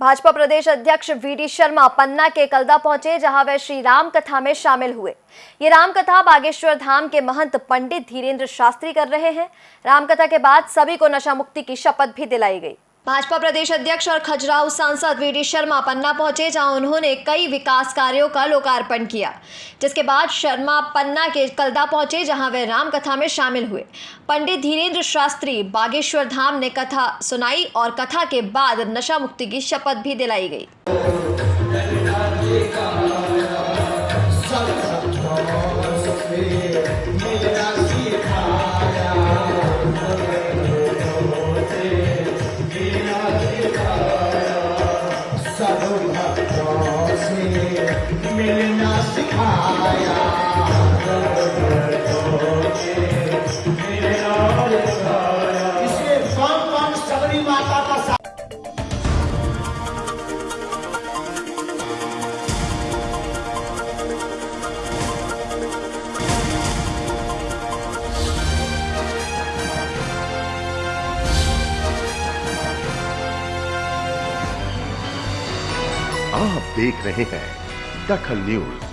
भाजपा प्रदेश अध्यक्ष वीडी शर्मा पन्ना के कलदा पहुँचे, जहाँ वे श्री राम कथा में शामिल हुए। ये राम कथा बागेश्वर धाम के महंत पंडित धीरेन्द्र शास्त्री कर रहे हैं। राम कथा के बाद सभी को नशा मुक्ति की शपथ भी दिलाई गई। भाजपा प्रदेश अध्यक्ष और खजुराहो सांसद वीडी शर्मा पन्ना पहुँचे जहाँ उन्होंने कई विकास कार्यों का लोकार्पण किया जिसके बाद शर्मा पन्ना के कलदा पहुँचे जहाँ वे राम कथा में शामिल हुए पंडित धीरेन्द्र शास्त्री बागेश्वर धाम ने कथा सुनाई और कथा के बाद नशा मुक्ति की शपथ भी दिलाई गई सर्वभक्तों से मिलना सिखाया। आप देख रहे हैं दखल न्यूज़।